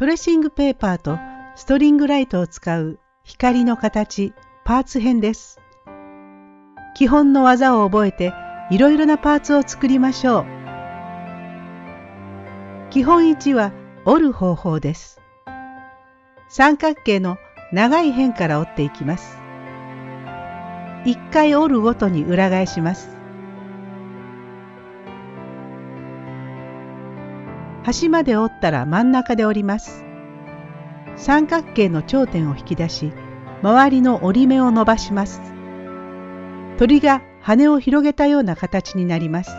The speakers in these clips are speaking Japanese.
トレッシングペーパーとストリングライトを使う光の形パーツ編です。基本の技を覚えていろいろなパーツを作りましょう。基本1は折る方法です。三角形の長い辺から折っていきます。1回折るごとに裏返します。端まで折ったら真ん中で折ります。三角形の頂点を引き出し、周りの折り目を伸ばします。鳥が羽を広げたような形になります。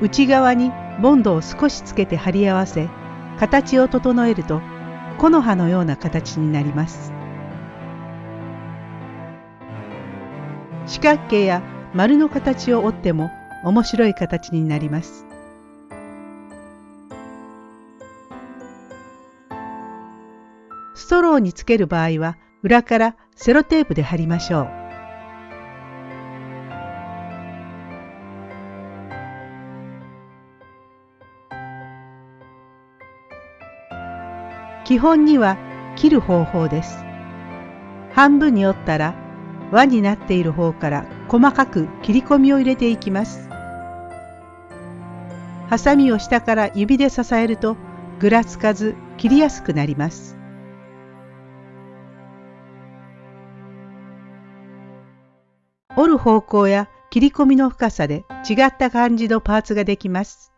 内側にボンドを少しつけて貼り合わせ、形を整えると木の葉のような形になります。四角形や丸の形を折っても面白い形になります。ストローにつける場合は裏からセロテープで貼りましょう。基本には切る方法です。半分に折ったら輪になっている方から細かく切り込みを入れていきます。ハサミを下から指で支えるとぐらつかず切りやすくなります。折る方向や切り込みの深さで違った感じのパーツができます。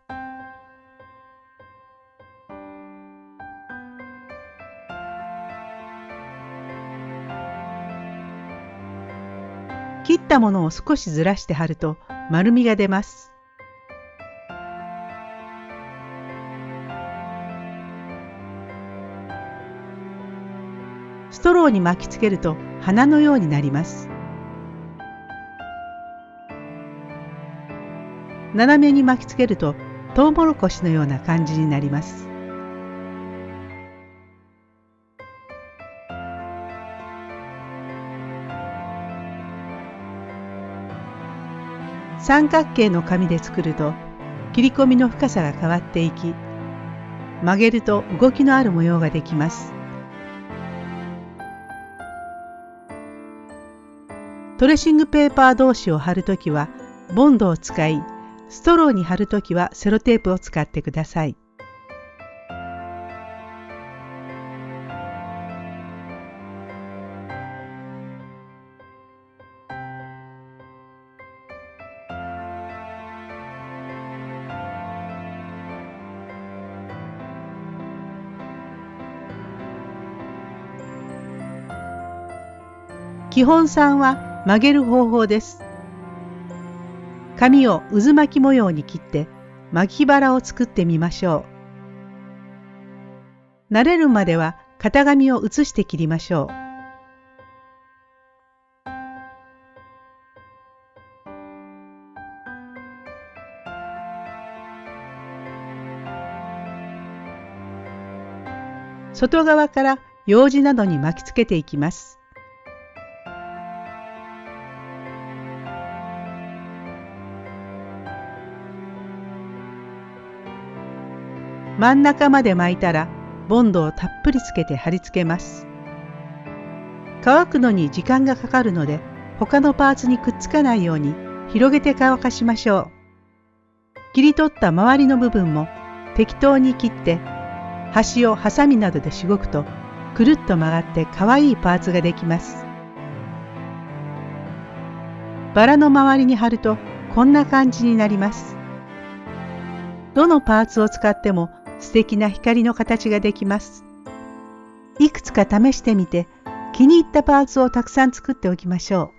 切ったものを少しずらして貼ると丸みが出ます。ストローに巻きつけると花のようになります。斜めに巻きつけるとトウモロコシのような感じになります。三角形の紙で作ると切り込みの深さが変わっていき曲げると動きのある模様ができます。トレッシングペーパー同士を貼るときはボンドを使いストローに貼るときはセロテープを使ってください。基本3は曲げる方法です。紙を渦巻き模様に切って巻き腹を作ってみましょう。慣れるまでは型紙を写して切りましょう。外側から用紙などに巻きつけていきます。真ん中まで巻いたらボンドをたっぷりつけて貼り付けます。乾くのに時間がかかるので他のパーツにくっつかないように広げて乾かしましょう。切り取った周りの部分も適当に切って端をハサミなどでしごくとくるっと曲がってかわいいパーツができます。バラの周りに貼るとこんな感じになります。どのパーツを使っても素敵な光の形ができます。いくつか試してみて気に入ったパーツをたくさん作っておきましょう。